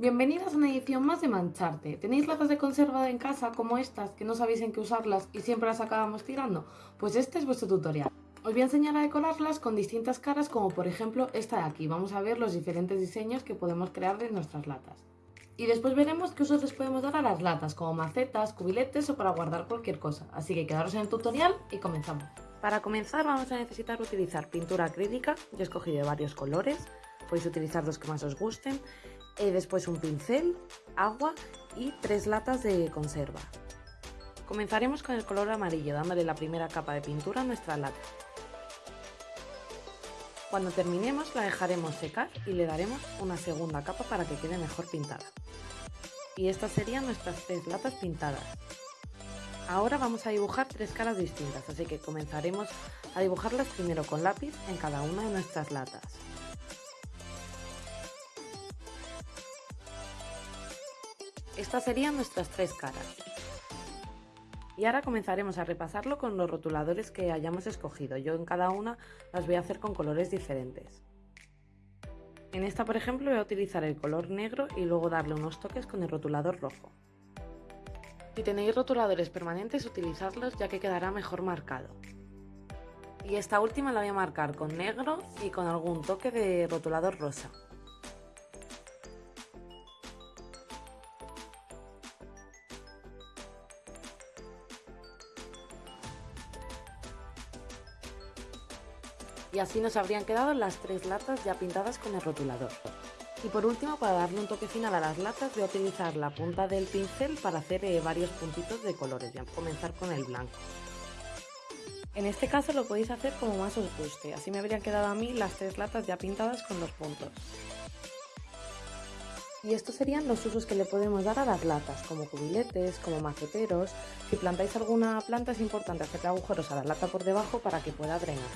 Bienvenidas a una edición más de Mancharte. ¿Tenéis latas de conserva en casa como estas que no sabéis en qué usarlas y siempre las acabamos tirando? Pues este es vuestro tutorial. Os voy a enseñar a decorarlas con distintas caras como por ejemplo esta de aquí. Vamos a ver los diferentes diseños que podemos crear de nuestras latas. Y después veremos qué usos les podemos dar a las latas, como macetas, cubiletes o para guardar cualquier cosa. Así que quedaros en el tutorial y comenzamos. Para comenzar vamos a necesitar utilizar pintura acrílica, yo he escogido varios colores, podéis utilizar los que más os gusten, y después un pincel, agua y tres latas de conserva. Comenzaremos con el color amarillo, dándole la primera capa de pintura a nuestra lata. Cuando terminemos la dejaremos secar y le daremos una segunda capa para que quede mejor pintada. Y estas serían nuestras tres latas pintadas. Ahora vamos a dibujar tres caras distintas, así que comenzaremos a dibujarlas primero con lápiz en cada una de nuestras latas. Estas serían nuestras tres caras. Y ahora comenzaremos a repasarlo con los rotuladores que hayamos escogido. Yo en cada una las voy a hacer con colores diferentes. En esta, por ejemplo, voy a utilizar el color negro y luego darle unos toques con el rotulador rojo. Si tenéis rotuladores permanentes, utilizadlos ya que quedará mejor marcado. Y esta última la voy a marcar con negro y con algún toque de rotulador rosa. Y así nos habrían quedado las tres latas ya pintadas con el rotulador. Y por último, para darle un toque final a las latas, voy a utilizar la punta del pincel para hacer eh, varios puntitos de colores. Voy a comenzar con el blanco. En este caso lo podéis hacer como más os guste, así me habrían quedado a mí las tres latas ya pintadas con los puntos. Y estos serían los usos que le podemos dar a las latas, como cubiletes, como maceteros. Si plantáis alguna planta es importante hacer agujeros a la lata por debajo para que pueda drenar.